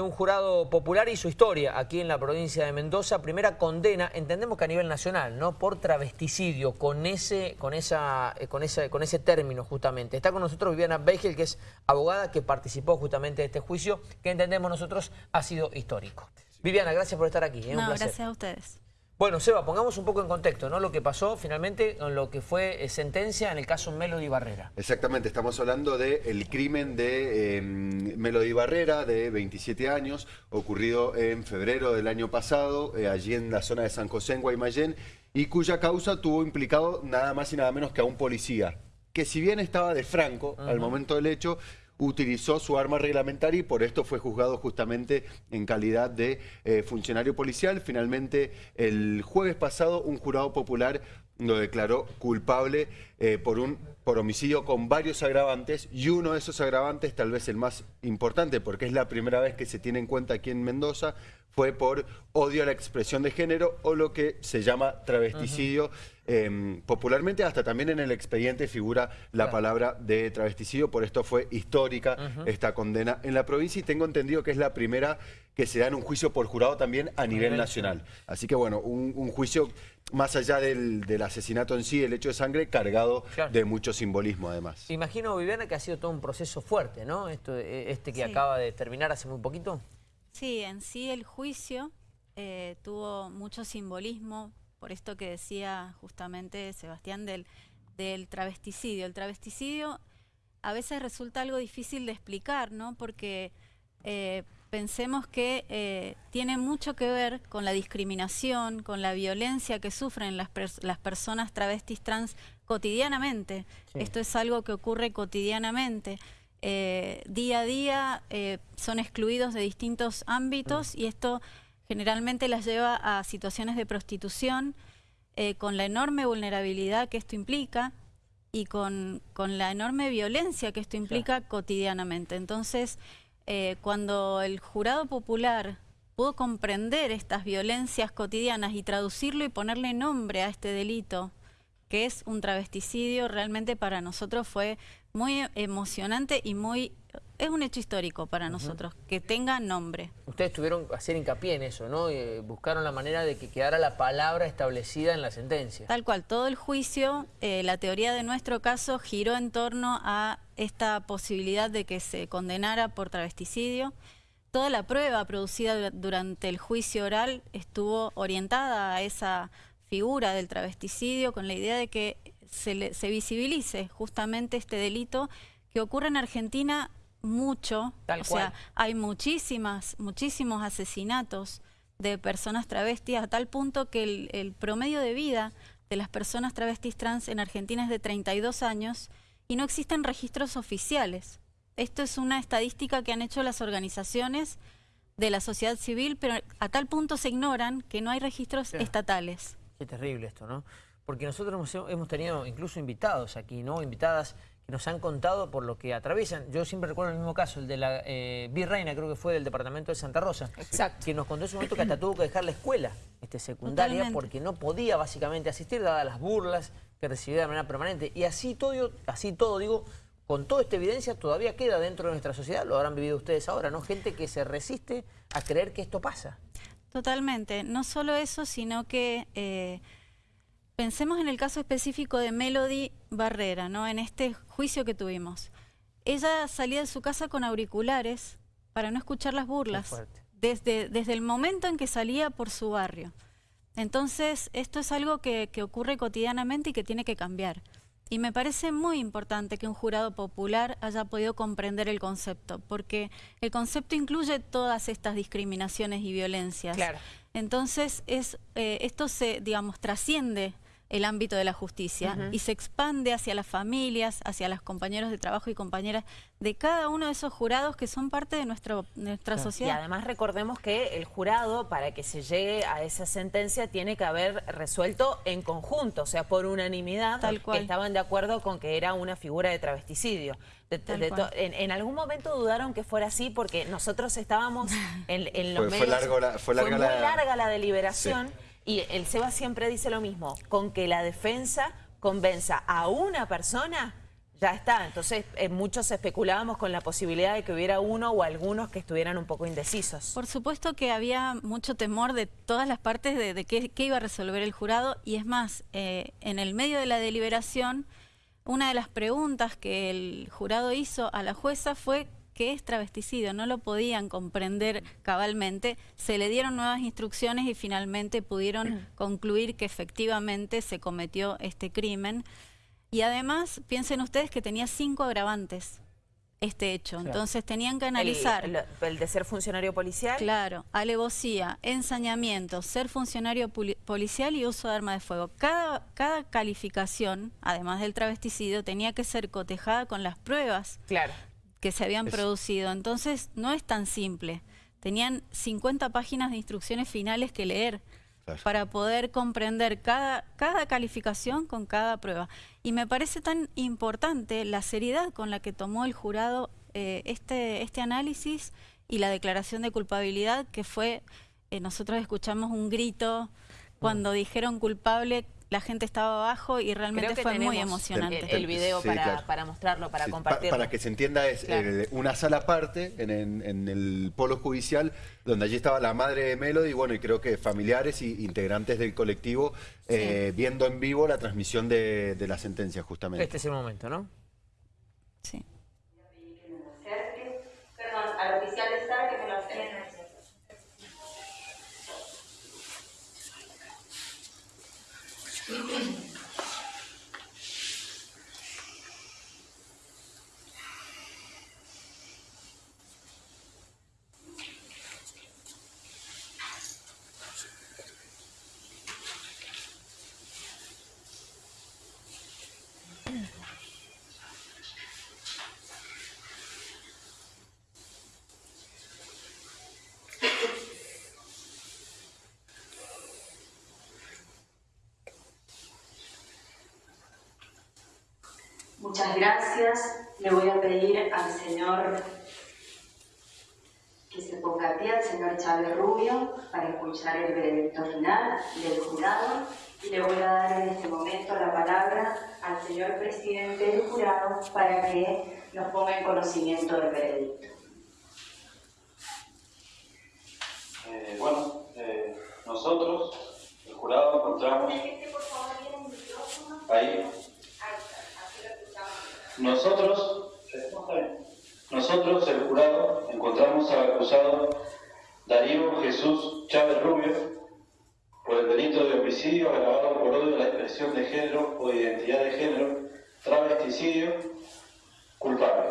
Un jurado popular y su historia aquí en la provincia de Mendoza. Primera condena, entendemos que a nivel nacional, ¿no? Por travesticidio, con ese, con esa, eh, con ese, con ese término justamente. Está con nosotros Viviana Beigel, que es abogada que participó justamente de este juicio, que entendemos nosotros ha sido histórico. Viviana, gracias por estar aquí. ¿eh? Un no, placer. gracias a ustedes. Bueno, Seba, pongamos un poco en contexto, ¿no? Lo que pasó finalmente con lo que fue eh, sentencia en el caso Melody Barrera. Exactamente, estamos hablando del crimen de eh, Melody Barrera, de 27 años, ocurrido en febrero del año pasado, eh, allí en la zona de San José, en Guaymallén, y cuya causa tuvo implicado nada más y nada menos que a un policía, que si bien estaba de franco al momento del hecho, utilizó su arma reglamentaria y por esto fue juzgado justamente en calidad de eh, funcionario policial. Finalmente, el jueves pasado, un jurado popular lo declaró culpable eh, por un por homicidio con varios agravantes y uno de esos agravantes, tal vez el más importante porque es la primera vez que se tiene en cuenta aquí en Mendoza, fue por odio a la expresión de género o lo que se llama travesticidio. Em, popularmente hasta también en el expediente figura la palabra de travesticidio, por esto fue histórica esta condena en la provincia y tengo entendido que es la primera que se da en un juicio por jurado también a nivel nacional. Así que bueno, un, juicio más allá del, asesinato en sí, el hecho de sangre, cargado de mucho simbolismo además. Imagino, Viviana, que ha sido todo un proceso fuerte, ¿no? Esto, eh, este que acaba de terminar hace muy poquito. Sí, en sí el juicio eh, tuvo mucho simbolismo, por esto que decía justamente Sebastián del, del travesticidio. El travesticidio a veces resulta algo difícil de explicar, ¿no? Porque eh, pensemos que eh, tiene mucho que ver con la discriminación, con la violencia que sufren las, las personas travestis trans cotidianamente. Esto es algo que ocurre cotidianamente. Eh, día a día eh, son excluidos de distintos ámbitos y esto generalmente las lleva a situaciones de prostitución eh, con la enorme vulnerabilidad que esto implica y con, la enorme violencia que esto implica cotidianamente. Entonces, cuando el jurado popular pudo comprender estas violencias cotidianas y traducirlo y ponerle nombre a este delito, que es un travesticidio, realmente para nosotros fue muy emocionante y muy... Es un hecho histórico para nosotros, que tenga nombre. Ustedes tuvieron que hacer hincapié en eso, ¿no? Eh, buscaron la manera de que quedara la palabra establecida en la sentencia. Tal cual, todo el juicio, eh, la teoría de nuestro caso giró en torno a esta posibilidad de que se condenara por travesticidio. Toda la prueba producida durante el juicio oral estuvo orientada a esa figura del travesticidio con la idea de que se, se visibilice justamente este delito que ocurre en Argentina mucho. o sea, hay muchísimas, muchísimos asesinatos de personas travestis a tal punto que el, el, promedio de vida de las personas travestis trans en Argentina es de 32 años y no existen registros oficiales. Esto es una estadística que han hecho las organizaciones de la sociedad civil, pero a tal punto se ignoran que no hay registros estatales. Qué terrible esto, ¿no? Porque nosotros hemos, tenido incluso invitados aquí, ¿no? Invitadas que nos han contado por lo que atraviesan. Yo siempre recuerdo el mismo caso, el de la eh, Virreina, creo que fue del departamento de Santa Rosa. Exacto. Que nos contó en su momento que hasta tuvo que dejar la escuela este, secundaria porque no podía básicamente asistir, dadas las burlas que recibía de manera permanente. Y así todo, así todo digo, con toda esta evidencia todavía queda dentro de nuestra sociedad, lo habrán vivido ustedes ahora, ¿no? Gente que se resiste a creer que esto pasa. Totalmente. No solo eso, sino que eh, pensemos en el caso específico de Melody Barrera, ¿no? En este juicio que tuvimos. Ella salía de su casa con auriculares para no escuchar las burlas. Desde, desde el momento en que salía por su barrio. Entonces, esto es algo que ocurre cotidianamente y que tiene que cambiar. Y me parece muy importante que un jurado popular haya podido comprender el concepto, porque el concepto incluye todas estas discriminaciones y violencias. Claro. Entonces, es, eh, esto se, digamos, trasciende el ámbito de la justicia y se expande hacia las familias, hacia los compañeros de trabajo y compañeras de cada uno de esos jurados que son parte de nuestro, nuestra sociedad. Y además recordemos que el jurado, para que se llegue a esa sentencia, tiene que haber resuelto en conjunto, o sea, por unanimidad, Tal cual. que estaban de acuerdo con que era una figura de travesticidio. en, algún momento dudaron que fuera así porque nosotros estábamos en, los medios... Fue, larga muy larga la deliberación. Y el SEBA siempre dice lo mismo, con que la defensa convenza a una persona, ya está. Entonces, eh, muchos especulábamos con la posibilidad de que hubiera uno o algunos que estuvieran un poco indecisos. Por supuesto que había mucho temor de todas las partes de, qué, iba a resolver el jurado y es más, eh, en el medio de la deliberación, una de las preguntas que el jurado hizo a la jueza fue qué es travesticidio, no lo podían comprender cabalmente, se le dieron nuevas instrucciones y finalmente pudieron concluir que efectivamente se cometió este crimen. Y además, piensen ustedes que tenía cinco agravantes este hecho. Entonces tenían que analizar... El, de ser funcionario policial. Claro, alevosía, ensañamiento, ser funcionario policial y uso de arma de fuego. Cada, cada calificación, además del travesticidio, tenía que ser cotejada con las pruebas claro. Que se habían producido. Entonces no es tan simple. Tenían 50 páginas de instrucciones finales que leer para poder comprender cada, cada calificación con cada prueba. Y me parece tan importante la seriedad con la que tomó el jurado eh, este, este análisis y la declaración de culpabilidad que fue, eh, nosotros escuchamos un grito cuando dijeron culpable la gente estaba abajo y realmente fue muy emocionante. El, video para, mostrarlo, para compartirlo. para que se entienda, es eh, una sala aparte en, el polo judicial, donde allí estaba la madre de Melody, y bueno, y creo que familiares y integrantes del colectivo eh, viendo en vivo la transmisión de, la sentencia, justamente. Este es el momento, ¿no? Sí. Yeah. Muchas gracias. Le voy a pedir al señor que se ponga a pie, al señor Chávez Rubio, para escuchar el veredicto final del jurado. Y le voy a dar en este momento la palabra al señor presidente del jurado para que nos ponga en conocimiento del veredicto. Eh, bueno, eh, nosotros, el jurado, encontramos... Ahí. Nosotros, nosotros, el jurado, encontramos al acusado Darío Jesús Chávez Rubio por el delito de homicidio agravado por odio a la expresión de género o identidad de género, travesticidio, culpable.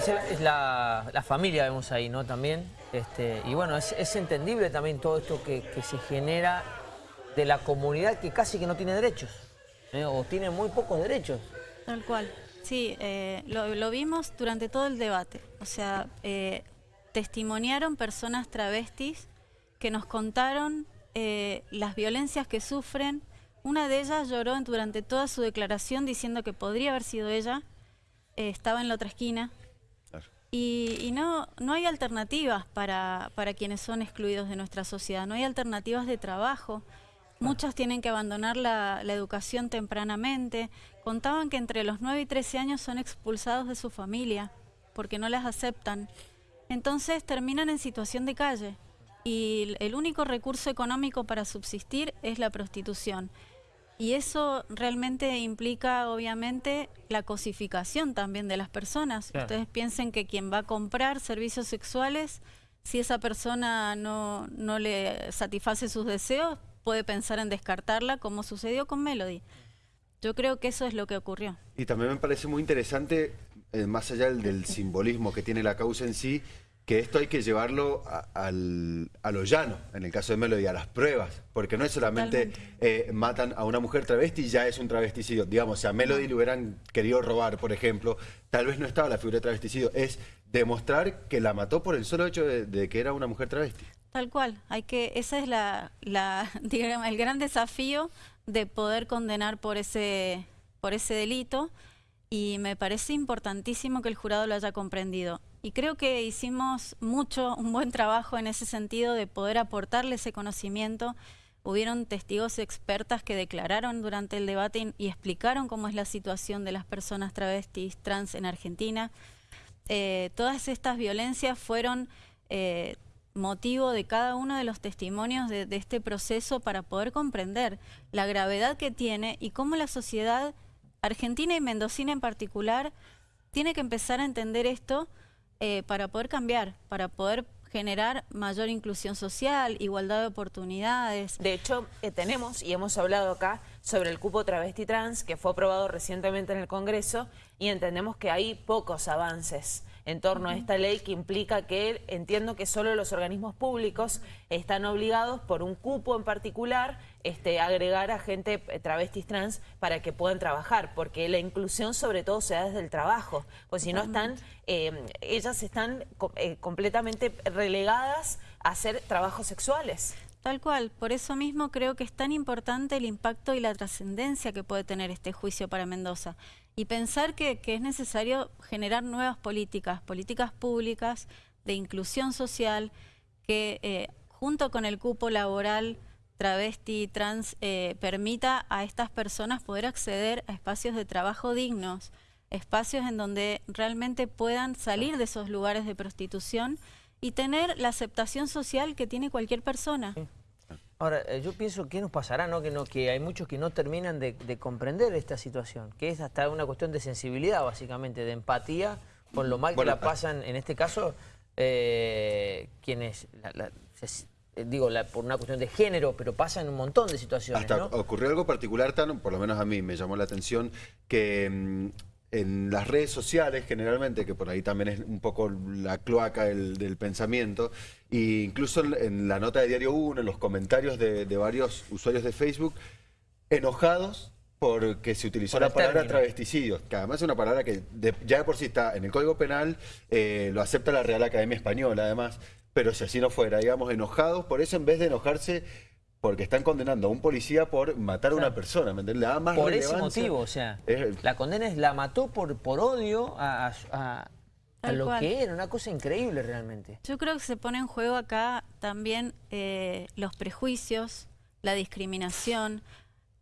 Es, la, familia vemos ahí, ¿no? También. Este, y bueno, es, entendible también todo esto que, se genera de la comunidad que casi que no tiene derechos, ¿eh? o tiene muy pocos derechos. Tal cual. Sí, eh, lo, vimos durante todo el debate. O sea, eh, testimoniaron personas travestis que nos contaron las violencias que sufren. Una de ellas lloró durante toda su declaración diciendo que podría haber sido ella. estaba en la otra esquina, y, no, no hay alternativas para, para quienes son excluidos de nuestra sociedad, no hay alternativas de trabajo. Muchos tienen que abandonar la, la, educación tempranamente. Contaban que entre los 9 y 13 años son expulsados de su familia porque no las aceptan. Entonces terminan en situación de calle y el único recurso económico para subsistir es la prostitución. Y eso realmente implica, obviamente, la cosificación también de las personas. Ustedes piensen que quien va a comprar servicios sexuales, si esa persona no, no le satisface sus deseos, puede pensar en descartarla, como sucedió con Melody. Yo creo que eso es lo que ocurrió. Y también me parece muy interesante, eh, más allá del simbolismo que tiene la causa en sí, que esto hay que llevarlo a, lo llano, en el caso de Melody, a las pruebas, porque no es solamente eh, matan a una mujer travesti y ya es un travesticidio. Digamos, si a Melody le hubieran querido robar, por ejemplo, tal vez no estaba la figura de travesticidio, es demostrar que la mató por el solo hecho de, que era una mujer travesti. Tal cual, hay que, ese es la, la, digamos, el gran desafío de poder condenar por ese, por ese delito y me parece importantísimo que el jurado lo haya comprendido. Y creo que hicimos mucho, un buen trabajo en ese sentido de poder aportarle ese conocimiento. Hubieron testigos expertas que declararon durante el debate y, explicaron cómo es la situación de las personas travestis, trans en Argentina. Eh, todas estas violencias fueron eh, motivo de cada uno de los testimonios de, este proceso para poder comprender la gravedad que tiene y cómo la sociedad argentina y mendocina en particular tiene que empezar a entender esto eh, para poder cambiar, para poder generar mayor inclusión social, igualdad de oportunidades. De hecho, eh, tenemos, y hemos hablado acá, sobre el cupo travesti trans, que fue aprobado recientemente en el Congreso, y entendemos que hay pocos avances en torno a esta ley que implica que entiendo que solo los organismos públicos están obligados por un cupo en particular este, agregar a gente eh, travestis trans para que puedan trabajar, porque la inclusión sobre todo se da desde el trabajo, pues si no están, em, ellas están eh, completamente relegadas a hacer trabajos sexuales. Tal cual, por eso mismo creo que es tan importante el impacto y la trascendencia que puede tener este juicio para Mendoza. Y pensar que, es necesario generar nuevas políticas, políticas públicas de inclusión social, que eh, junto con el cupo laboral travesti, trans, eh, permita a estas personas poder acceder a espacios de trabajo dignos, espacios en donde realmente puedan salir de esos lugares de prostitución y tener la aceptación social que tiene cualquier persona. Ahora, eh, yo pienso que nos pasará, ¿no? Que, no, que hay muchos que no terminan de, comprender esta situación, que es hasta una cuestión de sensibilidad, básicamente, de empatía con lo mal que la pasan, en este caso, eh, quienes, eh, digo, por una cuestión de género, pero pasan un montón de situaciones, Hasta ocurrió algo particular, tan, por lo menos a mí me llamó la atención, que mm, en las redes sociales generalmente, que por ahí también es un poco la cloaca del, pensamiento, e incluso en, la nota de Diario 1, en los comentarios de, varios usuarios de Facebook, enojados porque se utilizó la palabra travesticidio, que además es una palabra que ya de por sí está en el Código Penal, eh, lo acepta la Real Academia Española además, pero si así no fuera, digamos, enojados, por eso en vez de enojarse porque están condenando a un policía por matar a una persona, ¿me entiendes? más por ese motivo, o sea, la condena es la mató por, por odio a, lo que era, una cosa increíble realmente. Yo creo que se pone en juego acá también eh, los prejuicios, la discriminación.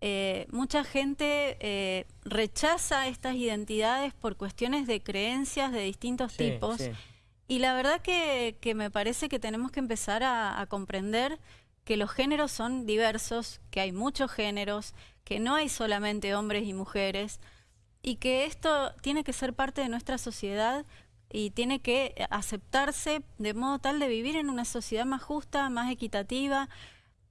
Eh, mucha gente eh, rechaza estas identidades por cuestiones de creencias de distintos tipos. Y la verdad que, me parece que tenemos que empezar a comprender que los géneros son diversos, que hay muchos géneros, que no hay solamente hombres y mujeres, y que esto tiene que ser parte de nuestra sociedad y tiene que aceptarse de modo tal de vivir en una sociedad más justa, más equitativa,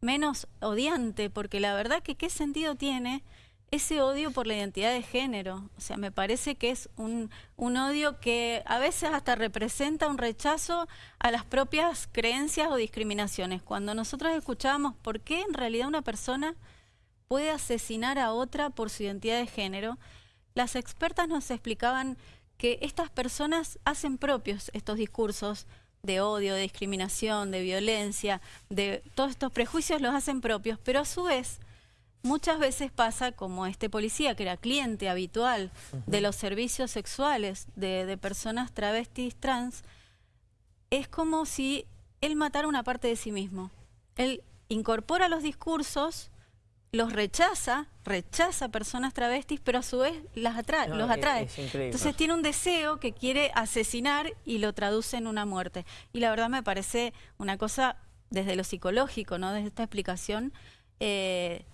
menos odiante, porque la verdad que qué sentido tiene ese odio por la identidad de género. O sea, me parece que es un, odio que a veces hasta representa un rechazo a las propias creencias o discriminaciones. Cuando nosotros escuchábamos por qué en realidad una persona puede asesinar a otra por su identidad de género, las expertas nos explicaban que estas personas hacen propios estos discursos de odio, de discriminación, de violencia, de todos estos prejuicios los hacen propios, pero a su vez muchas veces pasa como este policía, que era cliente habitual de los servicios sexuales de, personas travestis trans, es como si él matara una parte de sí mismo. Él incorpora los discursos, los rechaza, rechaza personas travestis, pero a su vez las atrae, los atrae. Entonces tiene un deseo que quiere asesinar y lo traduce en una muerte. Y la verdad me parece una cosa desde lo psicológico, ¿no? Desde esta explicación, eh,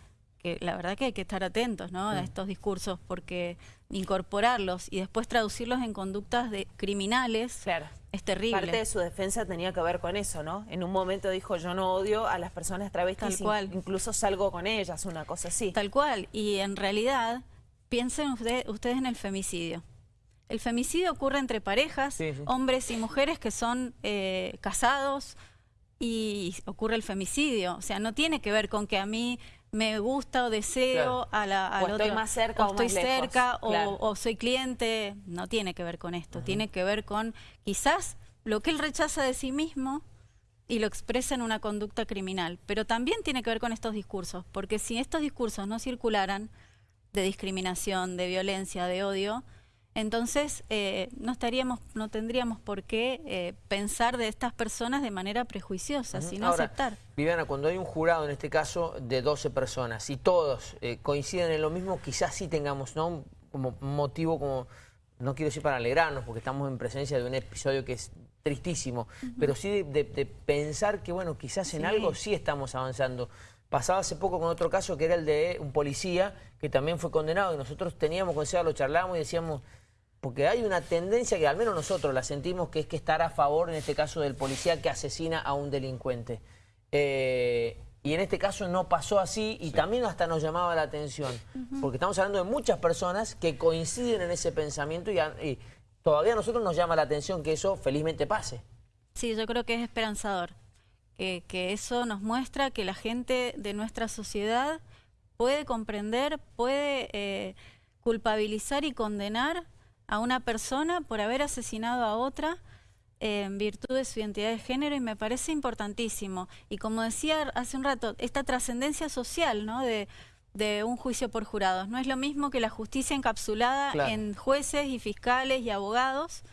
que la verdad que hay que estar atentos ¿no? a estos discursos porque incorporarlos y después traducirlos en conductas de criminales claro. es terrible. Parte de su defensa tenía que ver con eso, ¿no? En un momento dijo yo no odio a las personas travestis, Tal cual. incluso salgo con ellas, una cosa así. Tal cual, y en realidad piensen ustedes en el femicidio. El femicidio ocurre entre parejas, hombres y mujeres que son eh, casados y ocurre el femicidio. O sea, no tiene que ver con que a mí me gusta o deseo a la o estoy más cerca o, estoy cerca o, soy cliente, no tiene que ver con esto, tiene que ver con quizás lo que él rechaza de sí mismo y lo expresa en una conducta criminal. Pero también tiene que ver con estos discursos, porque si estos discursos no circularan de discriminación, de violencia, de odio, entonces eh, no estaríamos, no tendríamos por qué eh, pensar de estas personas de manera prejuiciosa, sino aceptar. Viviana, cuando hay un jurado, en este caso, de 12 personas, y todos eh, coinciden en lo mismo, quizás sí tengamos ¿no? como motivo, como no quiero decir para alegrarnos, porque estamos en presencia de un episodio que es tristísimo, pero sí de, pensar que, bueno, quizás en algo sí estamos avanzando. Pasaba hace poco con otro caso que era el de un policía que también fue condenado y nosotros teníamos consejo, lo charlábamos y decíamos, porque hay una tendencia que al menos nosotros la sentimos que es que estar a favor en este caso del policía que asesina a un delincuente. Eh, y en este caso no pasó así y también hasta nos llamaba la atención, porque estamos hablando de muchas personas que coinciden en ese pensamiento y, y todavía a nosotros nos llama la atención que eso felizmente pase. Sí, yo creo que es esperanzador, que, eso nos muestra que la gente de nuestra sociedad puede comprender, puede eh, culpabilizar y condenar a una persona por haber asesinado a otra en virtud de su identidad de género y me parece importantísimo. Y como decía hace un rato, esta trascendencia social, ¿no? De, de un juicio por jurados. No es lo mismo que la justicia encapsulada en jueces y fiscales y abogados,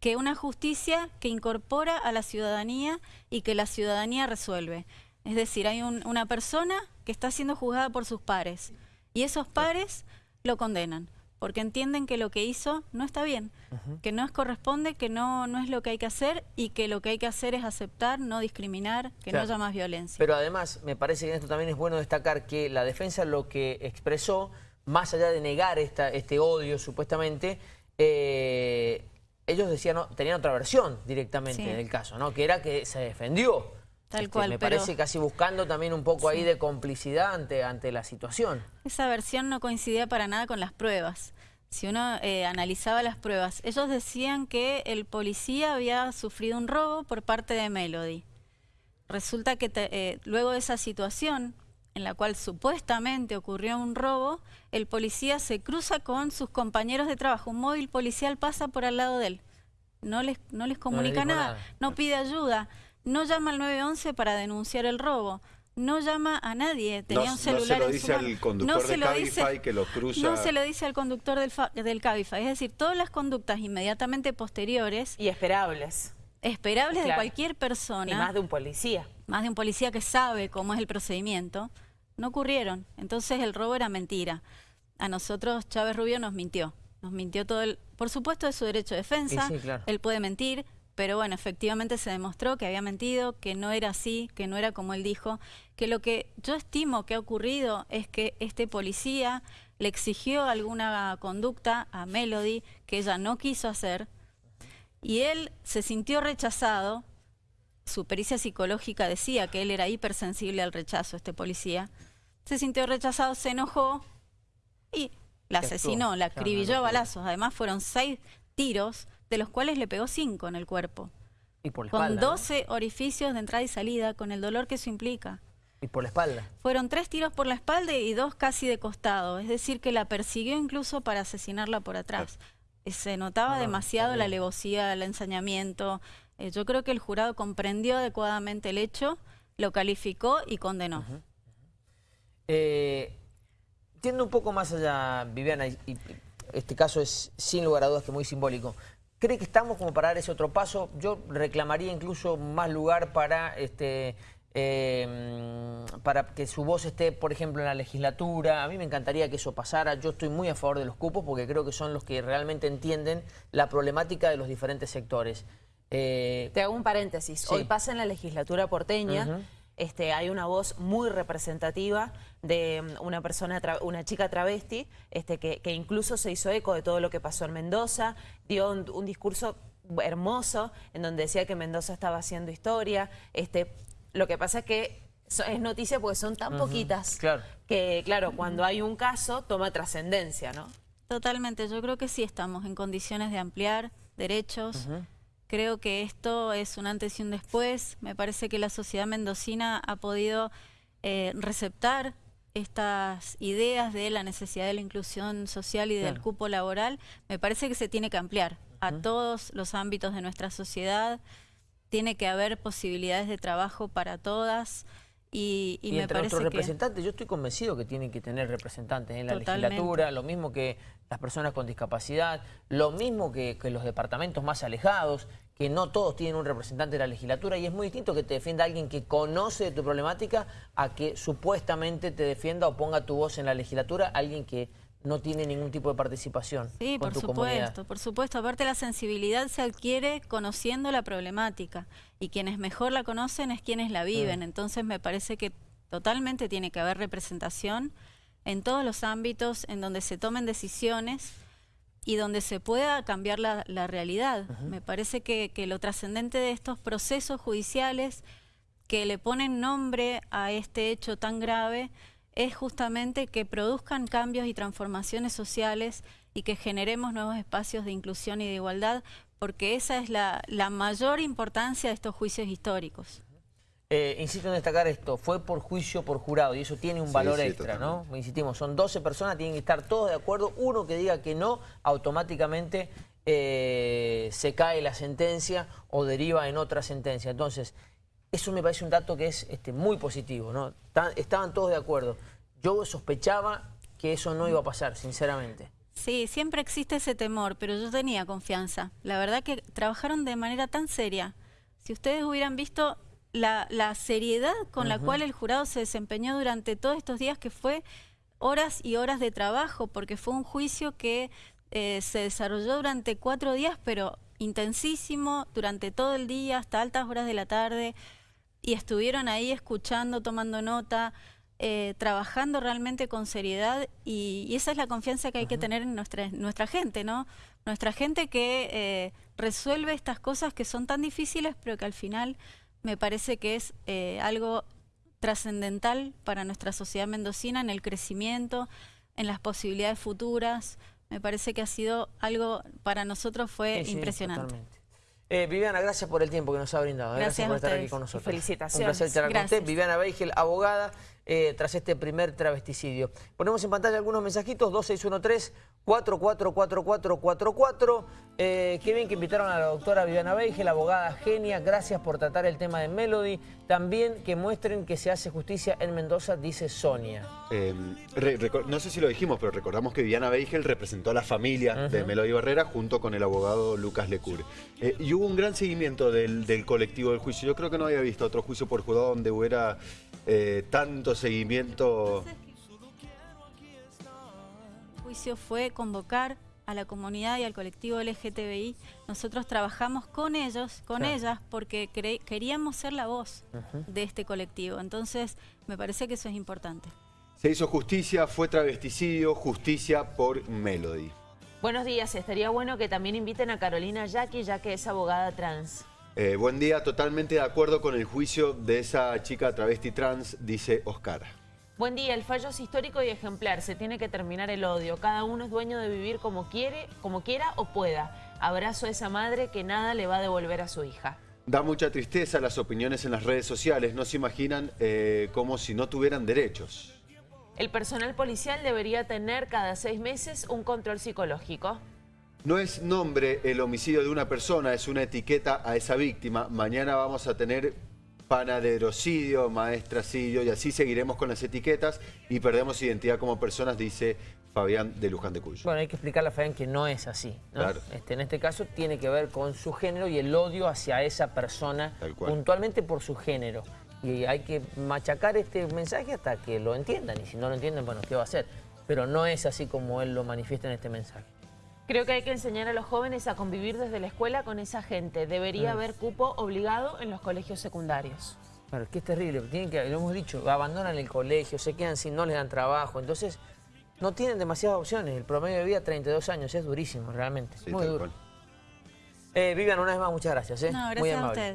que una justicia que incorpora a la ciudadanía y que la ciudadanía resuelve. Es decir, hay una persona que está siendo juzgada por sus pares y esos pares lo condenan porque entienden que lo que hizo no está bien, que no es corresponde, que no, no es lo que hay que hacer y que lo que hay que hacer es aceptar, no discriminar, que no haya más violencia. Pero además, me parece que en esto también es bueno destacar que la defensa lo que expresó, más allá de negar esta, este odio supuestamente, eh, ellos decían, no, tenían otra versión directamente del caso, ¿no? que era que se defendió Tal este, cual, me parece casi buscando también un poco ahí de complicidad ante, ante la situación. Esa versión no coincidía para nada con las pruebas. Si uno eh, analizaba las pruebas, ellos decían que el policía había sufrido un robo por parte de Melody. Resulta que eh, luego de esa situación, en la cual supuestamente ocurrió un robo, el policía se cruza con sus compañeros de trabajo. Un móvil policial pasa por al lado de él. No les, no les comunica nada, no pide ayuda no llama al 911 para denunciar el robo. No llama a nadie, tenía un celular no se lo dice al conductor del Cabify que lo cruza. No se lo dice al conductor del, del Cabify. Es decir, todas las conductas inmediatamente posteriores... Y esperables. Esperables de cualquier persona. Y más de un policía. Más de un policía que sabe cómo es el procedimiento. No ocurrieron. Entonces el robo era mentira. A nosotros Chávez Rubio nos mintió. Nos mintió todo el... Por supuesto es su derecho de defensa. Él puede mentir pero bueno, efectivamente se demostró que había mentido, que no era así, que no era como él dijo, que lo que yo estimo que ha ocurrido es que este policía le exigió alguna conducta a Melody que ella no quiso hacer y él se sintió rechazado, su pericia psicológica decía que él era hipersensible al rechazo, este policía, se sintió rechazado, se enojó y la asesinó, la acribilló a balazos, además fueron seis tiros de los cuales le pegó cinco en el cuerpo. Y por la con 12 orificios de entrada y salida, con el dolor que eso implica. ¿Y por la espalda? Fueron tres tiros por la espalda y dos casi de costado. Es decir, que la persiguió incluso para asesinarla por atrás. Eh, se notaba demasiado la alevosía, el ensañamiento. Eh, yo creo que el jurado comprendió adecuadamente el hecho, lo calificó y condenó. Eh, un poco más allá, Viviana, y este caso es sin lugar a dudas que muy simbólico. ¿Cree que estamos como para dar ese otro paso? Yo reclamaría incluso más lugar para, este, em, para que su voz esté, por ejemplo, en la legislatura. A mí me encantaría que eso pasara. Yo estoy muy a favor de los cupos porque creo que son los que realmente entienden la problemática de los diferentes sectores. Eh, Te hago un paréntesis. Hoy pasa en la legislatura porteña. Este, hay una voz muy representativa de mm, una persona, una chica travesti, este, que, incluso se hizo eco de todo lo que pasó en Mendoza, dio un, discurso hermoso en donde decía que Mendoza estaba haciendo historia. Este, lo que pasa es que es noticia porque son tan poquitas que, claro, cuando hay un caso toma trascendencia, ¿no? Totalmente, yo creo que sí estamos en condiciones de ampliar derechos, Creo que esto es un antes y un después. Me parece que la sociedad mendocina ha podido eh, receptar estas ideas de la necesidad de la inclusión social y del cupo laboral. Me parece que se tiene que ampliar a todos los ámbitos de nuestra sociedad. tiene que haber posibilidades de trabajo para todas. Y, y, y me entre parece nuestros que... representantes, yo estoy convencido que tienen que tener representantes en la Totalmente. legislatura, lo mismo que las personas con discapacidad, lo mismo que, que los departamentos más alejados, que no todos tienen un representante de la legislatura y es muy distinto que te defienda alguien que conoce de tu problemática a que supuestamente te defienda o ponga tu voz en la legislatura alguien que no tiene ningún tipo de participación Sí, con por tu comunidad. supuesto, por supuesto. Aparte la sensibilidad se adquiere conociendo la problemática y quienes mejor la conocen es quienes la viven. Mm. Entonces me parece que totalmente tiene que haber representación en todos los ámbitos en donde se tomen decisiones y donde se pueda cambiar la, la realidad. Me parece que, que lo trascendente de estos procesos judiciales que le ponen nombre a este hecho tan grave es justamente que produzcan cambios y transformaciones sociales y que generemos nuevos espacios de inclusión y de igualdad, porque esa es la, la mayor importancia de estos juicios históricos. Eh, insisto en destacar esto, fue por juicio por jurado y eso tiene un Sí, valor sí, extra, ¿no? totalmente. Insistimos, son 12 personas, tienen que estar todos de acuerdo, uno que diga que no, automáticamente eh, se cae la sentencia o deriva en otra sentencia. Entonces, eso me parece un dato que es este, muy positivo, ¿no? Ta- Estaban todos de acuerdo. Yo sospechaba que eso no iba a pasar, sinceramente. Sí, siempre existe ese temor, pero yo tenía confianza. La verdad que trabajaron de manera tan seria. Si ustedes hubieran visto la, la seriedad con la cual el jurado se desempeñó durante todos estos días, que fue horas y horas de trabajo, porque fue un juicio que eh, se desarrolló durante cuatro días, pero intensísimo, durante todo el día, hasta altas horas de la tarde, y estuvieron ahí escuchando, tomando nota, eh, trabajando realmente con seriedad y, y esa es la confianza que hay que tener en nuestra, nuestra gente, ¿no? Nuestra gente que eh, resuelve estas cosas que son tan difíciles, pero que al final me parece que es eh, algo trascendental para nuestra sociedad mendocina en el crecimiento, en las posibilidades futuras. Me parece que ha sido algo, para nosotros fue Sí, sí, impresionante. totalmente. Eh, Viviana, gracias por el tiempo que nos ha brindado. ¿eh? Gracias por estar aquí con nosotros. Felicitaciones. Un placer charlar con usted. Viviana Beigel, abogada, eh, tras este primer travesticidio. Ponemos en pantalla algunos mensajitos, 2613-444444. Eh, qué bien que invitaron a la doctora Viviana Beigel, abogada genia. Gracias por tratar el tema de Melody. También que muestren que se hace justicia en Mendoza, dice Sonia. Eh, recor- no sé si lo dijimos, pero recordamos que Viviana Beigel representó a la familia de Melody Barrera junto con el abogado Lucas Lecur. Eh, y hubo un gran seguimiento del, del colectivo del juicio. Yo creo que no había visto otro juicio por jurado donde hubiera eh, seguimiento. El juicio fue convocar a la comunidad y al colectivo LGTBI. Nosotros trabajamos con ellos, con Claro. ellas, porque queríamos ser la voz de este colectivo. Entonces, me parece que eso es importante. Se hizo justicia, fue travesticidio, justicia por Melody. Buenos días, estaría bueno que también inviten a Carolina Jackie, ya que es abogada trans. Eh, buen día, totalmente de acuerdo con el juicio de esa chica travesti trans, dice Oscar. Buen día, el fallo es histórico y ejemplar, se tiene que terminar el odio. Cada uno es dueño de vivir como quiere, como quiera o pueda. Abrazo a esa madre que nada le va a devolver a su hija. Da mucha tristeza las opiniones en las redes sociales, no se imaginan eh, como si no tuvieran derechos. El personal policial debería tener cada seis meses un control psicológico. No es nombre el homicidio de una persona, es una etiqueta a esa víctima. Mañana vamos a tener panaderocidio, maestracidio y así seguiremos con las etiquetas y perdemos identidad como personas, dice Fabián de Luján de Cuyo. Bueno, hay que explicarle a Fabián que no es así. ¿no? Claro. Este, en este caso tiene que ver con su género y el odio hacia esa persona, puntualmente por su género. Y hay que machacar este mensaje hasta que lo entiendan. Y si no lo entienden, bueno, ¿qué va a hacer? Pero no es así como él lo manifiesta en este mensaje. Creo que hay que enseñar a los jóvenes a convivir desde la escuela con esa gente. Debería haber cupo obligado en los colegios secundarios. Claro, es que es terrible. Tienen que, lo hemos dicho, abandonan el colegio, se quedan sin, no les dan trabajo. Entonces, no tienen demasiadas opciones. El promedio de vida, 32 años, es durísimo, realmente. Sí, Muy duro. Eh, Vivian, una vez más, muchas gracias. ¿eh? No, Muy gracias a amable. ustedes.